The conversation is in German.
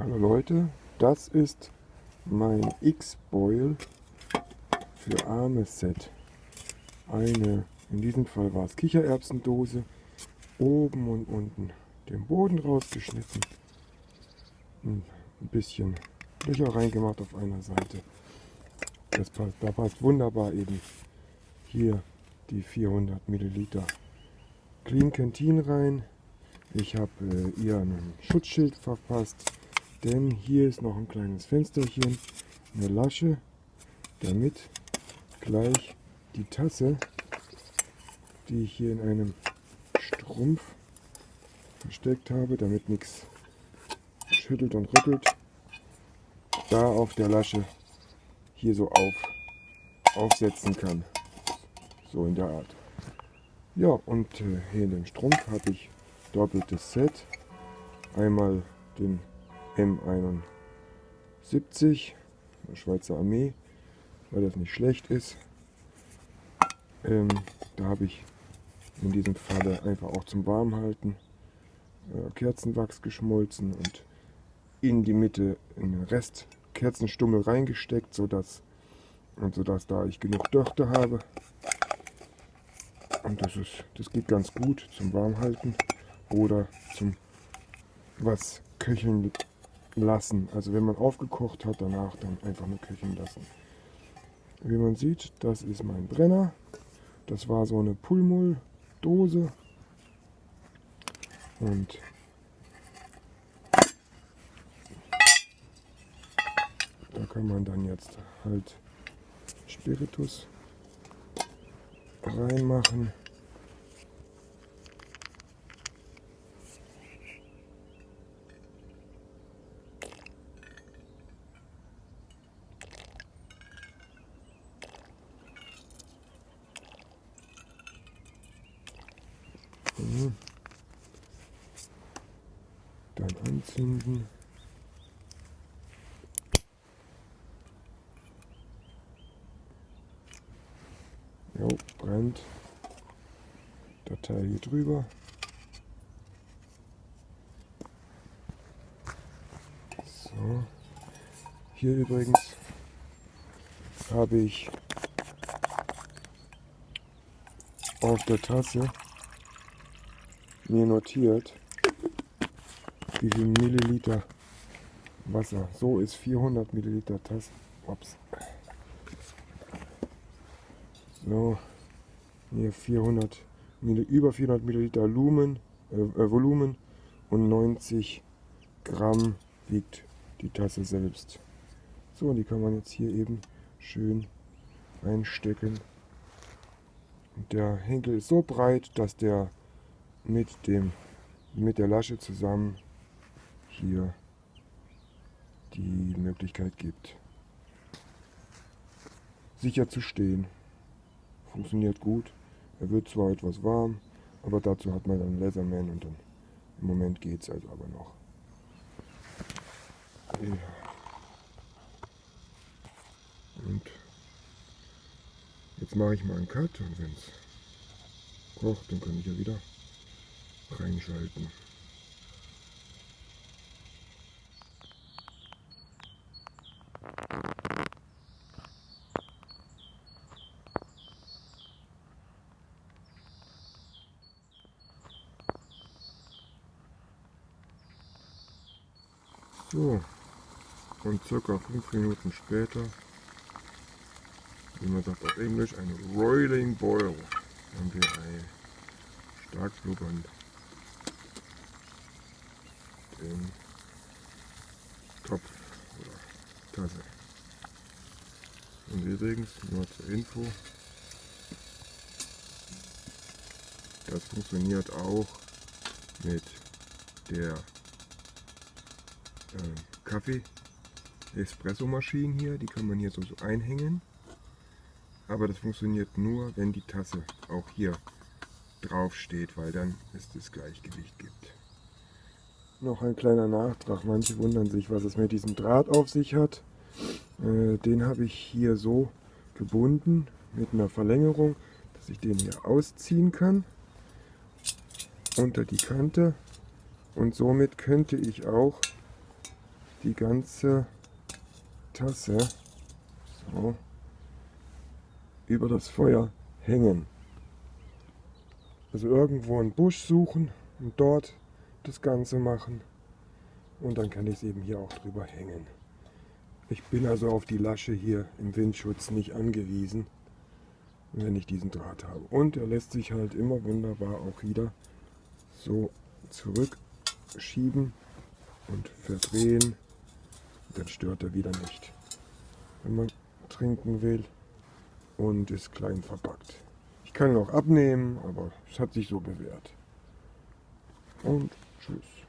Hallo Leute, das ist mein X-Boil für Arme Set. Eine, in diesem Fall war es Kichererbsendose, oben und unten den Boden rausgeschnitten, ein bisschen Löcher reingemacht auf einer Seite. Das passt, da passt wunderbar eben hier die 400 Milliliter Clean Canteen rein. Ich habe äh, ihr ein Schutzschild verpasst, denn hier ist noch ein kleines Fensterchen, eine Lasche, damit gleich die Tasse, die ich hier in einem Strumpf versteckt habe, damit nichts schüttelt und rüttelt, da auf der Lasche hier so auf, aufsetzen kann. So in der Art. Ja, und äh, hier in dem Strumpf habe ich doppeltes Set. Einmal den M71 der Schweizer Armee, weil das nicht schlecht ist. Ähm, da habe ich in diesem Falle einfach auch zum Warmhalten äh, Kerzenwachs geschmolzen und in die Mitte den Rest Kerzenstummel reingesteckt, sodass, und sodass da ich genug Dörte habe. Und das, ist, das geht ganz gut zum Warmhalten oder zum was köcheln lassen. Also wenn man aufgekocht hat, danach dann einfach nur köcheln lassen. Wie man sieht, das ist mein Brenner. Das war so eine Pulmul-Dose. Und da kann man dann jetzt halt Spiritus reinmachen. Mhm. Dann anzünden. Jo, brennt. Datei hier drüber. So. Hier übrigens habe ich auf der Tasse mir notiert, wie viel Milliliter Wasser. So ist 400 Milliliter Tasse. Ups. So, hier 400 über 400 Milliliter Lumen, äh, äh, Volumen und 90 Gramm wiegt die Tasse selbst. So, und die kann man jetzt hier eben schön einstecken. Der Henkel ist so breit, dass der mit, dem, mit der Lasche zusammen hier die Möglichkeit gibt, sicher zu stehen. Funktioniert gut. Er wird zwar etwas warm, aber dazu hat man einen Leatherman und dann im Moment geht es also aber noch. Ja. Und jetzt mache ich mal einen Cut und wenn es kocht, dann kann ich ja wieder reinschalten. So, und circa 5 Minuten später, wie man sagt auf Englisch, ein Roiling Boil, haben wir ein stark blubberndes im Topf oder Tasse. Und übrigens, nur zur Info, das funktioniert auch mit der äh, Kaffee-Espresso-Maschine hier. Die kann man hier so, so einhängen. Aber das funktioniert nur, wenn die Tasse auch hier drauf steht, weil dann es das Gleichgewicht gibt. Noch ein kleiner Nachtrag. Manche wundern sich, was es mit diesem Draht auf sich hat. Äh, den habe ich hier so gebunden mit einer Verlängerung, dass ich den hier ausziehen kann unter die Kante und somit könnte ich auch die ganze Tasse so, über das Feuer hängen. Also irgendwo einen Busch suchen und dort das Ganze machen. Und dann kann ich es eben hier auch drüber hängen. Ich bin also auf die Lasche hier im Windschutz nicht angewiesen, wenn ich diesen Draht habe. Und er lässt sich halt immer wunderbar auch wieder so zurückschieben und verdrehen. Dann stört er wieder nicht, wenn man trinken will und ist klein verpackt. Ich kann ihn auch abnehmen, aber es hat sich so bewährt. Und Truth.